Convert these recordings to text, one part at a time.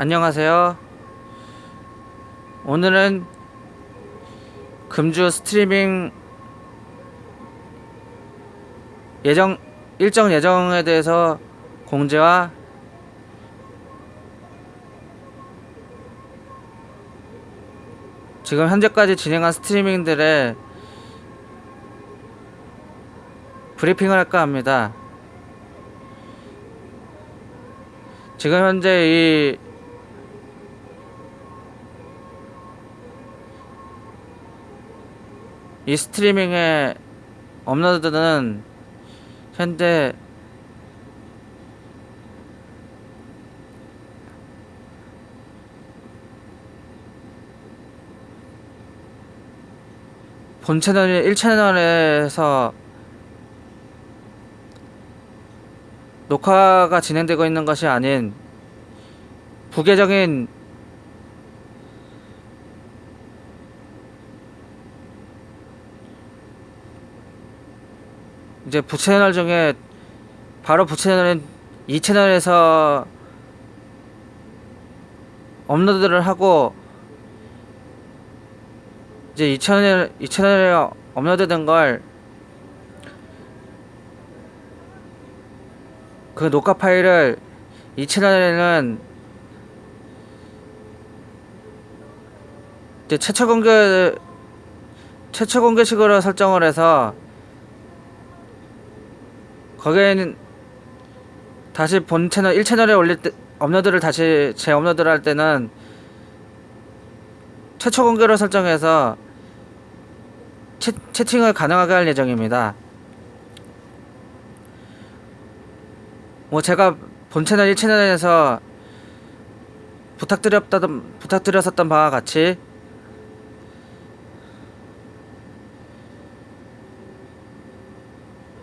안녕하세요. 오늘은 금주 스트리밍 예정 일정 예정에 대해서 공지와 지금 현재까지 진행한 스트리밍들의 브리핑을 할까 합니다. 지금 현재 이 이 스트리밍의 업로드는 현재 본 채널이 1채널에서 녹화가 진행되고 있는 것이 아닌 부계적인 이제 부채널 중에 바로 부채널인 이 채널에서 업로드를 하고 이제 이 채널 이 채널에 업로드된 걸 그 녹화 파일을 이 채널에는 이제 최초 공개 최초 공개식으로 설정을 해서 거기에는 다시 본 채널 1채널에 올릴 때 업로드를 다시 재업로드를 할 때는 최초 공개로 설정해서 채, 채팅을 가능하게 할 예정입니다. 뭐 제가 본 채널 1채널에서 부탁드렸던 부탁드렸었던 바와 같이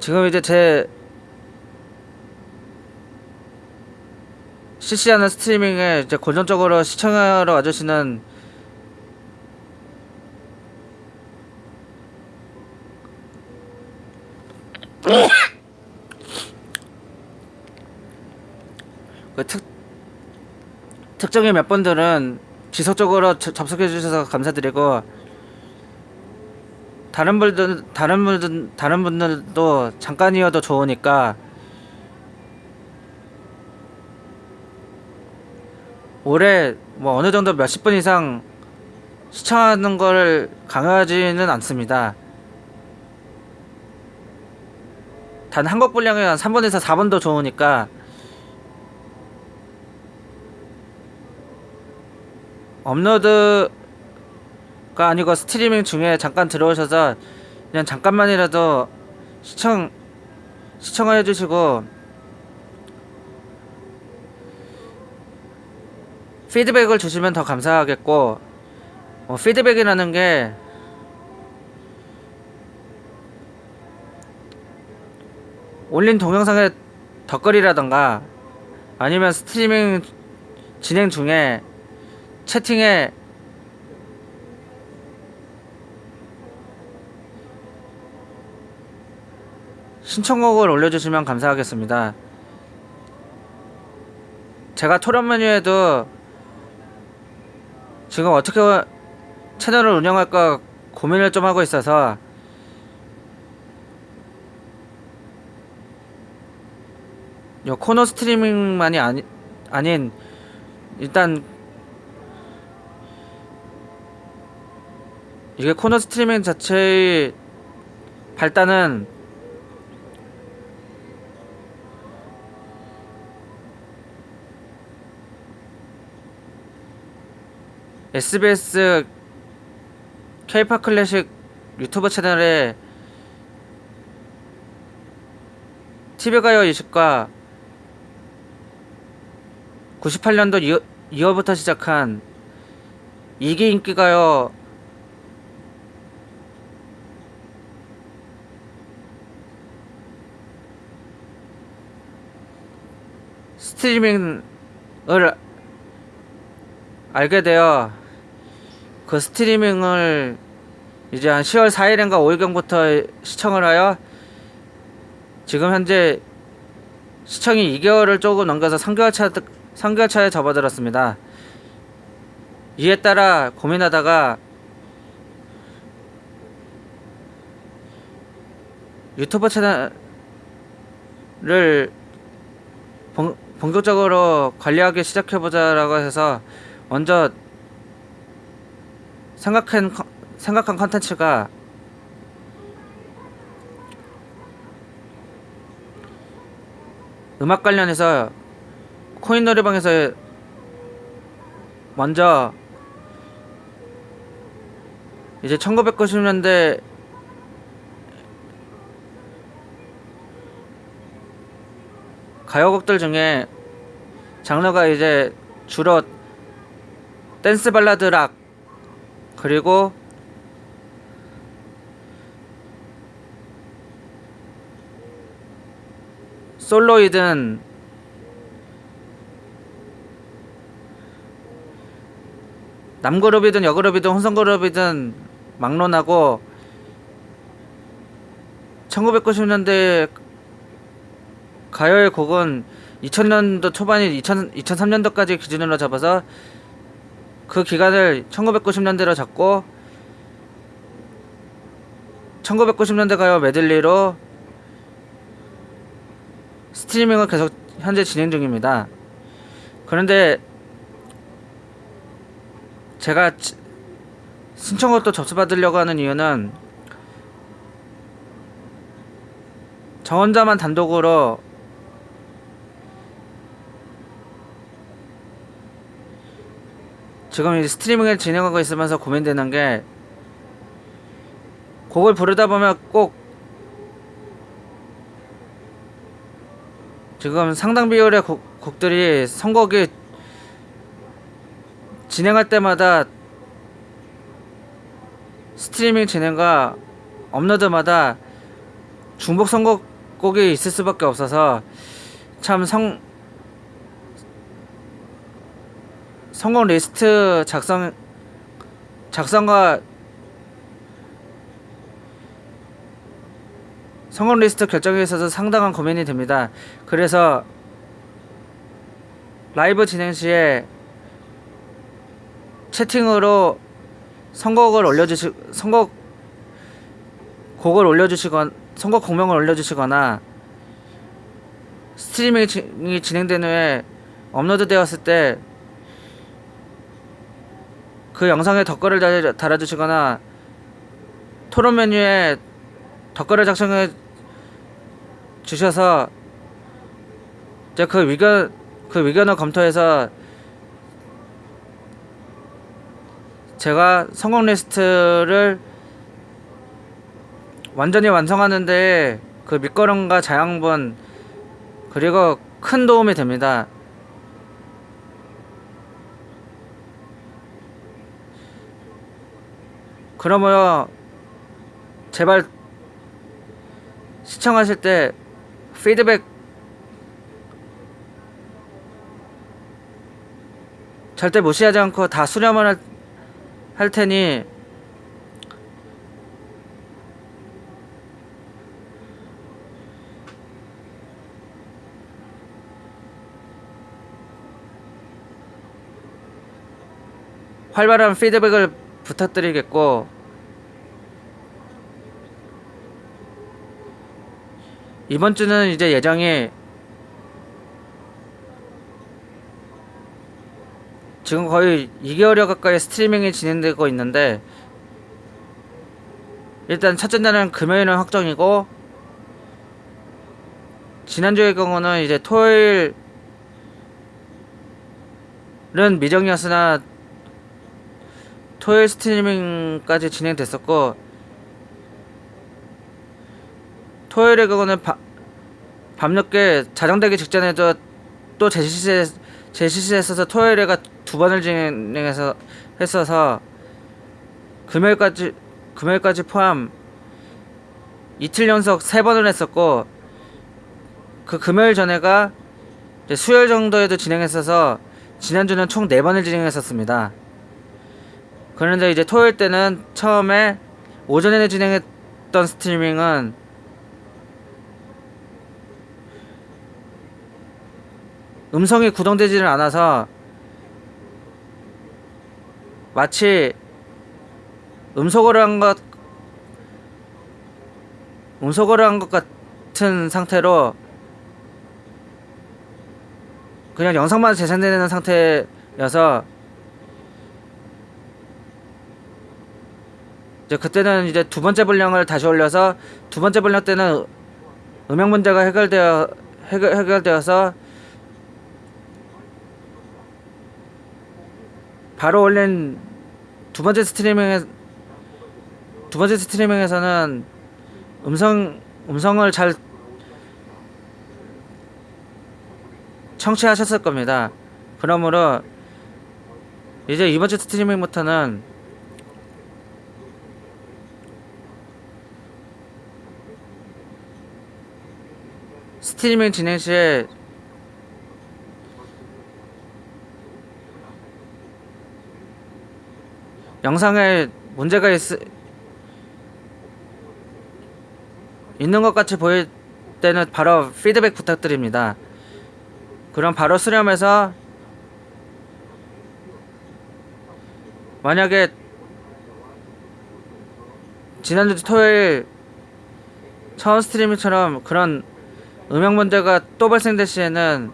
지금 이제 제 실시하는 스트리밍에 이제 고정적으로 시청하러 와주시는 그 특, 특정의 몇 분들은 지속적으로 저- 접속해 주셔서 감사드리고 다른 분들 다른 분들 다른 분들도 잠깐이어도 좋으니까 올해 뭐 어느 정도 몇십 분 이상 시청하는 걸 강요하지는 않습니다. 단 한국 분량이 한 3분에서 4분도 좋으니까 업로드가 아니고 스트리밍 중에 잠깐 들어오셔서 그냥 잠깐만이라도 시청 시청을 해주시고 피드백을 주시면 더 감사하겠고 어, 피드백이라는 게 올린 동영상의 덧글이라던가 아니면 스트리밍 진행 중에 채팅에 신청곡을 올려주시면 감사하겠습니다. 제가 토론 메뉴에도 지금 어떻게 채널을 운영할까 고민을 좀 하고 있어서. 요 코너 스트리밍만이 아니, 아닌 일단 이게 코너 스트리밍 자체의 발단은 SBS K-팝 클래식 유튜브 채널에 TV가요 20과 98년도 2월, 2월부터 시작한 2기 인기가요 스트리밍을 알게 되어 그 스트리밍을 이제 한 10월 4일인가 5일경부터 시청을 하여 지금 현재 시청이 2개월을 조금 넘겨서 3개월 차 성결차에 접어들었습니다. 이에 따라 고민하다가 유튜브 채널을 본, 본격적으로 관리하기 시작해보자라고 해서 먼저 생각한 컨- 생각한 컨텐츠가 음악 관련해서 코인 노래방에서 먼저 이제 1990년대 가요곡들 중에 장르가 이제 주로 댄스 발라드 락 그리고 솔로이든 남그룹이든 여그룹이든 혼성그룹이든 막론하고 1990년대 가요의 곡은 2000년도 초반이 2000, 2003년도까지 기준으로 잡아서 그 기간을 1990년대로 잡고 1990년대 가요 메들리로 스트리밍을 계속 현재 진행 중입니다. 그런데 제가 지- 신청곡도 접수받으려고 하는 이유는 저 혼자만 단독으로 지금 이 스트리밍을 진행하고 있으면서 고민되는 게 곡을 부르다 보면 꼭 지금 상당 비율의 곡, 곡들이 선곡이 진행할 때마다 스트리밍 진행과 업로드마다 중복 선곡곡이 있을 수밖에 없어서 참 성 성공 리스트 작성 작성과 선곡 리스트 결정에 있어서 상당한 고민이 됩니다. 그래서 라이브 진행 시에 채팅으로 선곡을 올려주시 선곡 곡을 올려주시건 선곡 곡명을 올려주시거나 스트리밍이 지- 진행된 후에 업로드되었을 때 그 영상에 덧글을 달- 달아주시거나 토론 메뉴에 덧글을 작성해 주셔서 이제 그 의견 그 의견을 검토해서 제가 성공 리스트를 완전히 완성하는데 그 밑거름과 자양분 그리고 큰 도움이 됩니다. 그러므로 제발 시청하실 때 피드백 절대 무시하지 않고 다 수렴을 할, 할 테니 활발한 피드백을 부탁드리겠고 이번 주는 이제 예정이 지금 거의 2개월여 가까이 스트리밍이 진행되고 있는데 일단 첫째 날은 금요일은 확정이고 지난주의 경우는 이제 토요일은 미정이었으나 토요일 스트리밍까지 진행됐었고 토요일의 경우는 바, 밤늦게 자정되기 직전에도 또 제시세 제시세에서 토요일에가 두 번을 진행해서 했어서 금요일까지 금요일까지 포함 이틀 연속 세 번을 했었고 그 금요일 전에가 이제 수요일 정도에도 진행했어서 지난주는 총 네 번을 진행했었습니다. 그런데 이제 토요일 때는 처음에 오전에 진행했던 스트리밍은 음성이 구동되지는 않아서 마치 음소거를 한 것 음소거를 한 것 같은 상태로 그냥 영상만 재생되는 상태여서 이제 그때는 이제 두 번째 분량을 다시 올려서 두 번째 분량 때는 음향 문제가 해결되어 해결, 해결되어서 바로 올린 두 번째 스트리밍에 두 번째 스트리밍에서는 음성 음성을 잘 청취하셨을 겁니다. 그러므로 이제 이번 주 스트리밍부터는 스트리밍 진행 시에 영상에 문제가 있, 있는 것 같이 보일 때는 바로 피드백 부탁드립니다. 그럼 바로 수렴해서 만약에 지난주 토요일 처음 스트리밍처럼 그런 음향 문제가 또 발생될 시에는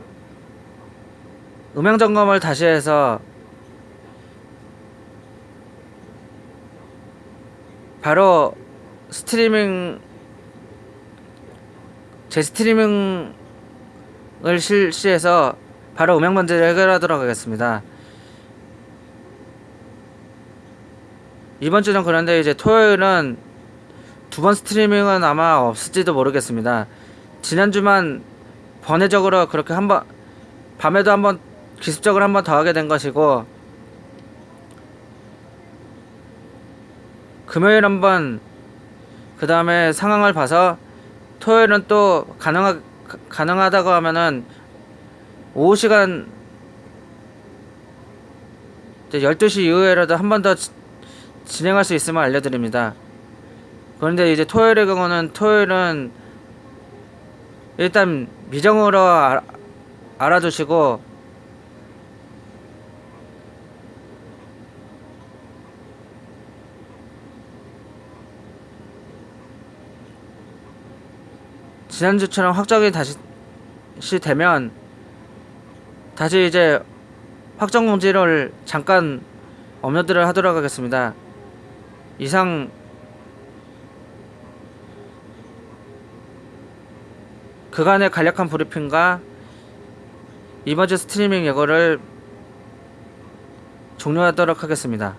음향 점검을 다시 해서 바로 스트리밍 제 스트리밍을 실시해서 바로 음향 문제를 해결하도록 하겠습니다. 이번 주는 그런데 이제 토요일은 두 번 스트리밍은 아마 없을지도 모르겠습니다. 지난주만 번외적으로 그렇게 한번 밤에도 한번 기습적으로 한번 더 하게 된 것이고 금요일 한번 그 다음에 상황을 봐서 토요일은 또 가능하 가- 가능하다고 하면은 오후 시간 이제 12시 이후에라도 한 번 더 진행할 수 있으면 알려드립니다. 그런데 이제 토요일의 경우는 토요일은 일단 미정으로 알, 알아주시고 지난주처럼 확정이 다시 시 되면 다시 이제 확정 공지를 잠깐 업로드를 하도록 하겠습니다. 이상 그간의 간략한 브리핑과 이번 주 스트리밍 예고를 종료하도록 하겠습니다.